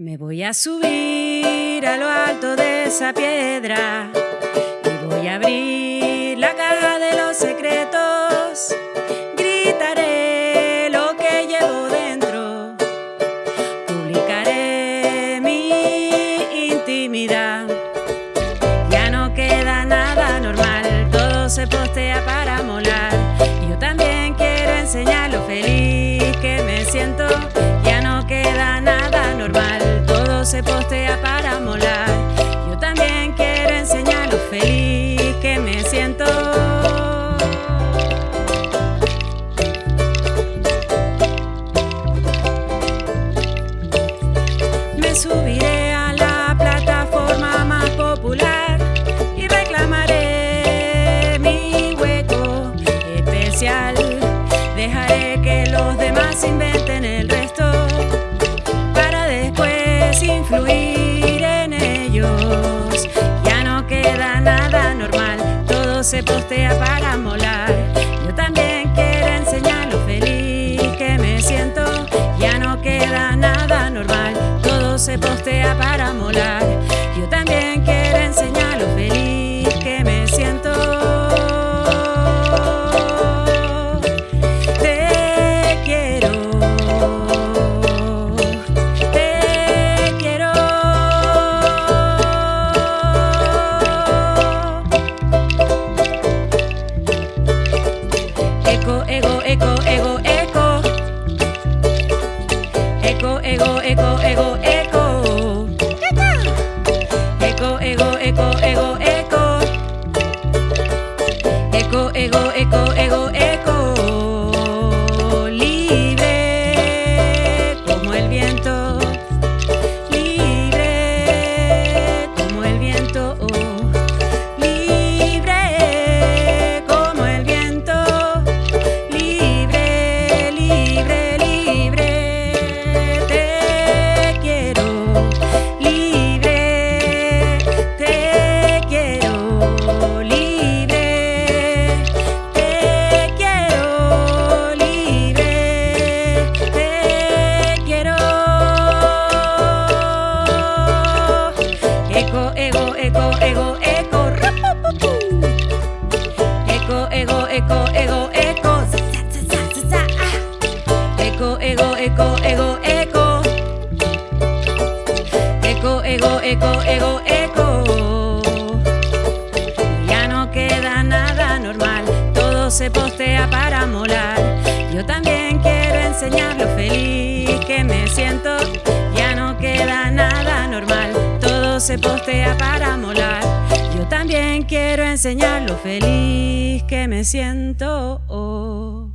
Me voy a subir a lo alto de esa piedra y voy a abrir postea para molar. Yo también quiero enseñar lo feliz que me siento. Me subiré a la plataforma más popular y reclamaré mi hueco especial. Se postea para molar. Ego, ego, ego, ego. Eco, ego, eco. Eco, ego, eco, ego, eco. Eco, ego, eco, ego, eco. Ya no queda nada normal, todo se postea para molar. Yo también quiero enseñar lo feliz que me siento. Ya no queda nada normal, todo se postea para molar. También quiero enseñar lo feliz que me siento.